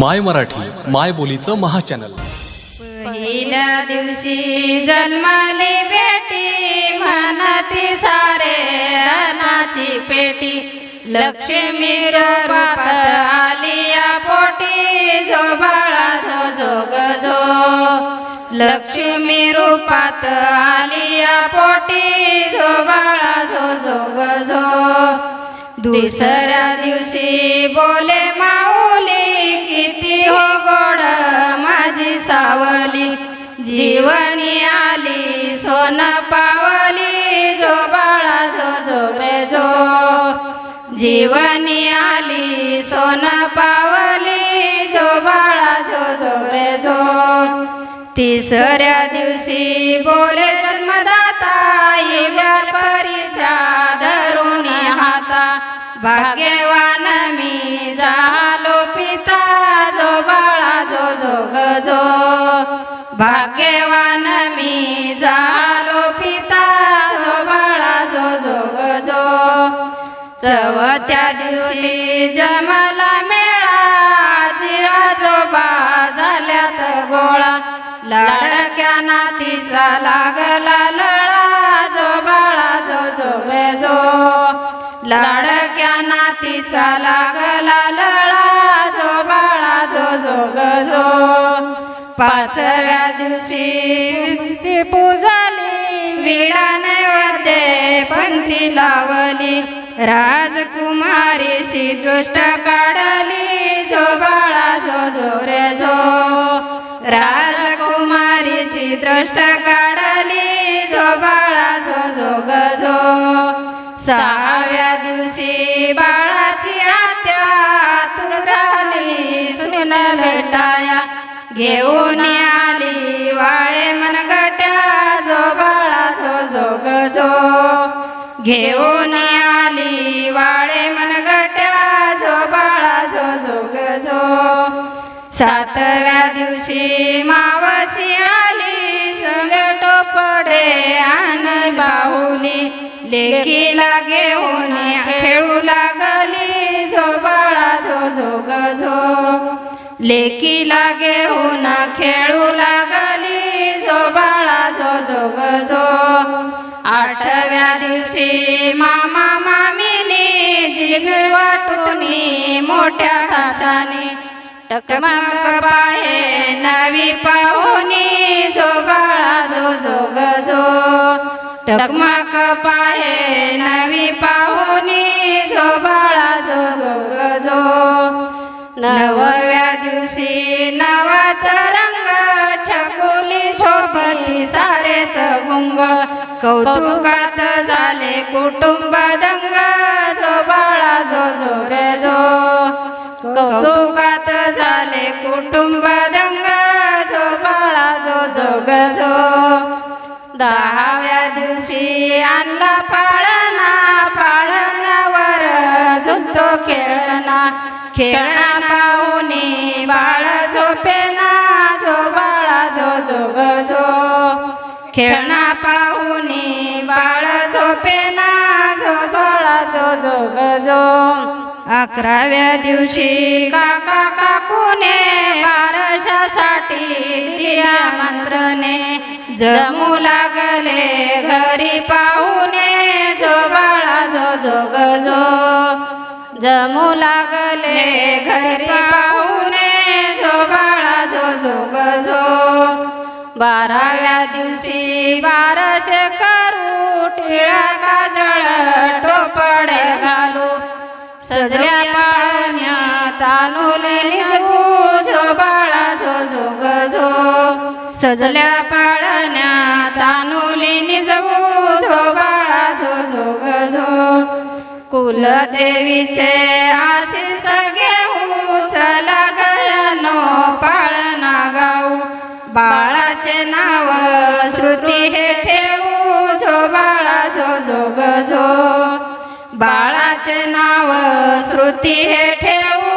माय मराठी माय बोलीचं महाचॅनल. पहिल्या दिवशी जन्माली बेटी म्हणती सारे धनाची पेटी. लक्ष्मी आलिया आली या पोटी जो बाळा जो जोग जो लक्ष्मी रूपात आली या पोटी जो बाळा जो जोग जो. दुसऱ्या दिवशी बोले मा किती हो गोड माझी सावली. जीवनी आली सोन पावली जो बाळा जो जो. बेजो जीवनी आली सोन पावली जो बाळा जो जो. बेजो तिसऱ्या दिवशी बोले जन्मदाता येव्या परीच्या धरून हाता. भाग्यवान मी झालो पिता जो भाग्यवान मी झालो पिता जो बाळा जो जो जो चवथ्या दिवशी जमला मेळा आजी आजोबा झाल्यात गोळा. लाडक्या नातीचा लागला लळा जो बाळा जो जो बेजो लाडक्या नातीचा लागला लळा जो बाळा जो जो पाचव्या दिवशी ती पूजाली विडा नैवेद्य पंथी लावली. राजकुमारीशी दृष्ट काढली जो बाळा जो जो रे जो राजकुमारीची दृष्ट काढली जो बाळा जो जो गजो सहाव्या दिवशी बाळाची आत्या तुर झाली सुन भेटाया. घेऊन आली वाळे मनगट्या जो बाळा जो जो गजो. घेऊन आली वाळे मनगट्या जो बाळा जोग जो गजो. सातव्या दिवशी मावशी आली संगट टोपडे आण बाहुली. लेकीला घेऊन लेकीला घेऊन खेळू लागली जो बाळा जो जो. आठव्या दिवशी मामा मामीने जिभ वाटूनी मोठ्या ताशाने टकमक पाहे नवी पाहुनी. जो बाळा जो जो. टकमक पाहे नवी पाहुनी. जो बाळा जो जो. नवव्या दिवशी नवाचा रंग छकुली शोभली सारेच गुंग कौतुकात झाले कुटुंब दंग जो बाळा जो जो रे जो. कौतुकात झाले कुटुंब दंग जो बाळा जो जो. गजो दहाव्या खेळणा पाहुणे बाळ झोपेना जो बाळा जो जो. खेळणा पाहुणे बाळ झोपेना जो बाळा जो जो. अकराव्या दिवशी काका काकूने बारशासाठी दिल्या मंत्रने जमू लागले घरी पाहुणे जो बाळा जो जो. जमू लागले घरी पाहुणे जो बाळा जो जो. गजो बाराव्या दिवशी बारशे करू टिळा काजळ टोपड घालू. सजल्या पाळण्या तानुले निजवू जो बाळा जो जो. गजो सजल्या पाळण्या तानुले निजवू जो बाळा कुलदेवीचे आशीष घेऊ चला गयानो पाळणा गाऊ. बाळाचे नाव श्रुती हे ठेवू जो बाळा जो जो. बाळाचे नाव श्रुती हे ठेव